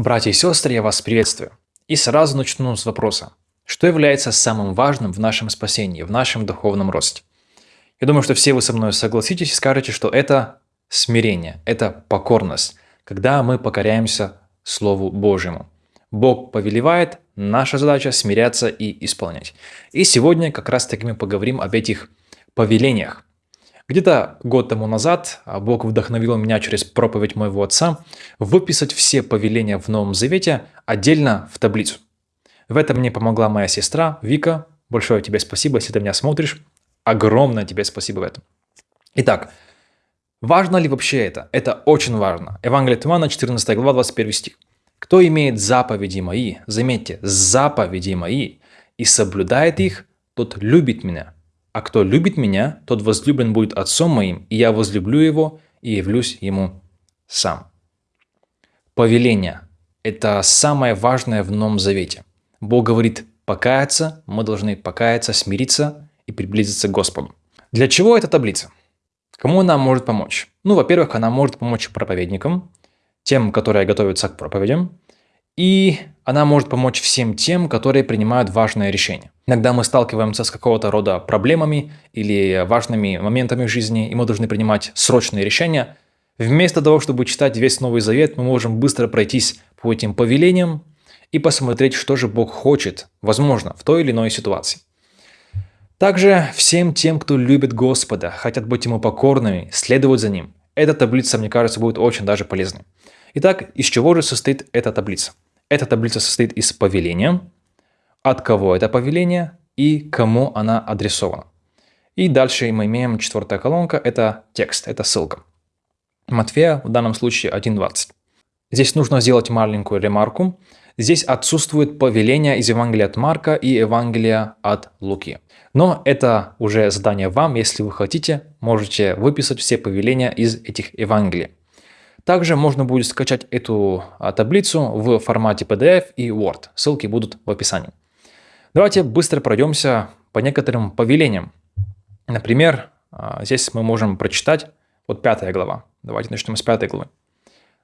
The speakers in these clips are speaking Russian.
Братья и сестры, я вас приветствую. И сразу начну с вопроса. Что является самым важным в нашем спасении, в нашем духовном росте? Я думаю, что все вы со мной согласитесь и скажете, что это смирение, это покорность, когда мы покоряемся Слову Божьему. Бог повелевает, наша задача смиряться и исполнять. И сегодня как раз таки мы поговорим об этих повелениях. Где-то год тому назад а, Бог вдохновил меня через проповедь моего отца выписать все повеления в Новом Завете отдельно в таблицу. В этом мне помогла моя сестра Вика. Большое тебе спасибо, если ты меня смотришь. Огромное тебе спасибо в этом. Итак, важно ли вообще это? Это очень важно. Евангелие от Иоанна, 14 глава, 21 стих. «Кто имеет заповеди мои, заметьте, заповеди мои, и соблюдает их, тот любит меня, а кто любит меня, тот возлюблен будет отцом моим, и я возлюблю его и явлюсь ему сам. Повеление – это самое важное в Новом Завете. Бог говорит покаяться, мы должны покаяться, смириться и приблизиться к Господу. Для чего эта таблица? Кому она может помочь? Ну, во-первых, она может помочь проповедникам, тем, которые готовятся к проповедям, и она может помочь всем тем, которые принимают важные решения. Иногда мы сталкиваемся с какого-то рода проблемами или важными моментами в жизни, и мы должны принимать срочные решения. Вместо того, чтобы читать весь Новый Завет, мы можем быстро пройтись по этим повелениям и посмотреть, что же Бог хочет, возможно, в той или иной ситуации. Также всем тем, кто любит Господа, хотят быть Ему покорными, следовать за Ним. Эта таблица, мне кажется, будет очень даже полезной. Итак, из чего же состоит эта таблица? Эта таблица состоит из повеления, от кого это повеление и кому она адресована. И дальше мы имеем четвертая колонка, это текст, это ссылка. Матфея в данном случае 1.20. Здесь нужно сделать маленькую ремарку. Здесь отсутствует повеление из Евангелия от Марка и Евангелия от Луки. Но это уже задание вам, если вы хотите, можете выписать все повеления из этих Евангелий. Также можно будет скачать эту а, таблицу в формате PDF и Word. Ссылки будут в описании. Давайте быстро пройдемся по некоторым повелениям. Например, а, здесь мы можем прочитать вот пятая глава. Давайте начнем с пятой главы.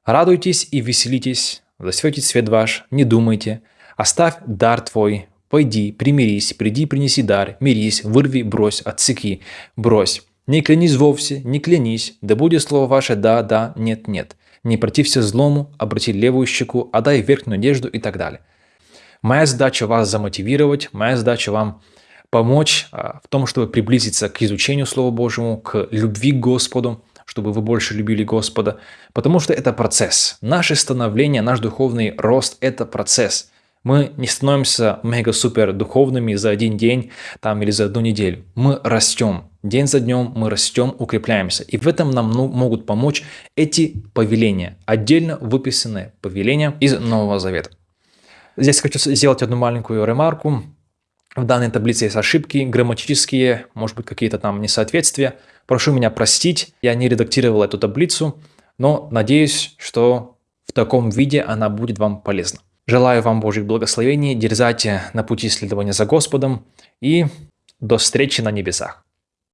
«Радуйтесь и веселитесь, засветит свет ваш, не думайте, оставь дар твой, пойди, примирись, приди, принеси дар, мирись, вырви, брось, отсеки, брось, не клянись вовсе, не клянись, да будет слово ваше «да», «да», «нет», «нет». Не протився злому, обрати левую щеку, отдай верхнюю одежду и так далее. Моя задача вас замотивировать, моя задача вам помочь а, в том, чтобы приблизиться к изучению Слова Божьему, к любви к Господу, чтобы вы больше любили Господа, потому что это процесс. Наше становление, наш духовный рост – это процесс – мы не становимся мега-супер духовными за один день там, или за одну неделю. Мы растем. День за днем мы растем, укрепляемся. И в этом нам ну, могут помочь эти повеления, отдельно выписанные повеления из Нового Завета. Здесь хочу сделать одну маленькую ремарку. В данной таблице есть ошибки грамматические, может быть какие-то там несоответствия. Прошу меня простить, я не редактировал эту таблицу, но надеюсь, что в таком виде она будет вам полезна. Желаю вам Божьих благословений, дерзайте на пути следования за Господом и до встречи на небесах.